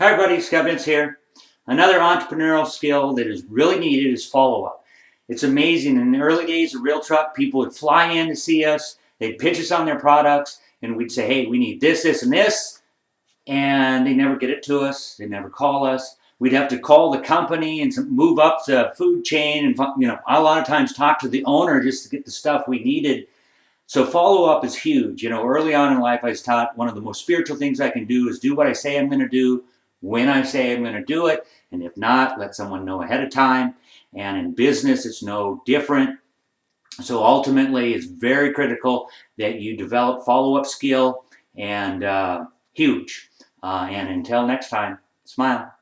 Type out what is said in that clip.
Hi everybody, Scott here. Another entrepreneurial skill that is really needed is follow-up. It's amazing. In the early days of Real Truck, people would fly in to see us, they'd pitch us on their products, and we'd say, hey, we need this, this, and this, and they never get it to us, they never call us. We'd have to call the company and move up the food chain and you know a lot of times talk to the owner just to get the stuff we needed. So follow-up is huge. You know, early on in life I was taught one of the most spiritual things I can do is do what I say I'm going to do, when I say I'm going to do it, and if not, let someone know ahead of time. And in business, it's no different. So ultimately, it's very critical that you develop follow-up skill and uh, huge. Uh, and until next time, smile.